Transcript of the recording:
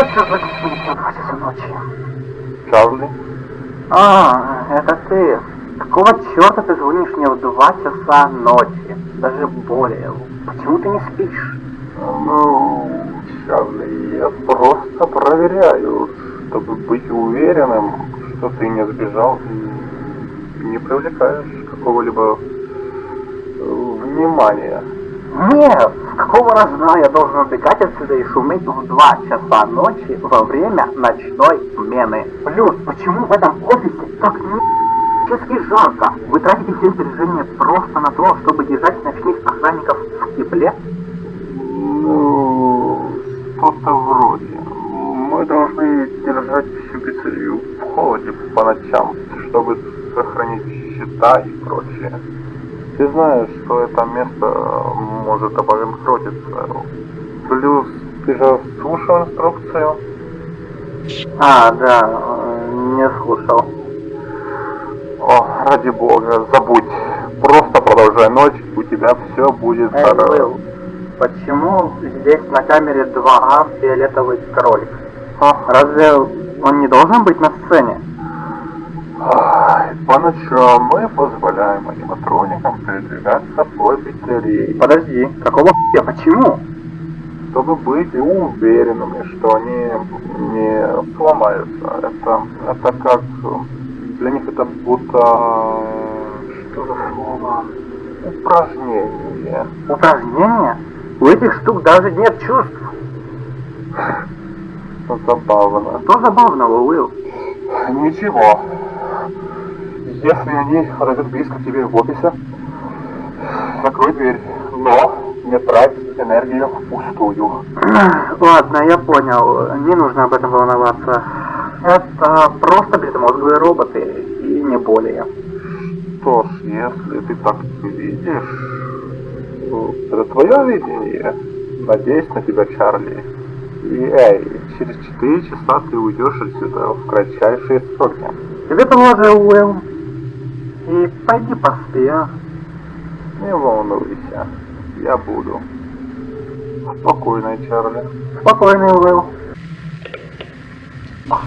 Что это за какие-то два часа ночи? Чарли? А, это ты. Какого черта ты звонишь мне в два часа ночи? Даже более. Почему ты не спишь? Ну, Чарли, я просто проверяю, чтобы быть уверенным, что ты не сбежал и не привлекаешь какого-либо э, внимания. Нет, какого разна я должен убегать отсюда и шуметь в два часа ночи во время ночной смены? Плюс, почему в этом офисе так чески жарко? Вы тратите все сбережения просто на то, чтобы держать ночных охранников в тепле? Ну, что-то вроде. Мы должны держать всю пиццерию в холоде по ночам, чтобы сохранить счета и прочее. Ты знаешь, что это место может обанкротиться. Плюс ты же слушал инструкцию? А, да, э, не слушал. О, ради бога, забудь. Просто продолжай ночь, у тебя все будет хорошо. Уилл, почему здесь на камере 2А фиолетовый кролик? А, Разве он не должен быть на сцене? По ночам мы позволяем аниматроникам передвигаться по пиццерии, Подожди, какого хуя, почему? чтобы быть уверенными, что они не сломаются. Это, это как... Для них это будто... Что за слово? Упражнение. Упражнение? У этих штук даже нет чувств. Забавно. Что забавного, Уилл? Ничего. Если они подойдут близко к тебе в офисе, закрой дверь. Но не трать энергию впустую. Ладно, я понял. Не нужно об этом волноваться. Это просто безмозглые роботы, и не более. Что ж, если ты так видишь, ну, это твое видение. Надеюсь на тебя, Чарли. И эй, через 4 часа ты уйдешь отсюда в кратчайшие сроки. Тебе тоже, Уилл. И пойди поспи, а? Не волнуйся, я буду. Спокойной, Чарли. Спокойный, Уилл. Ах,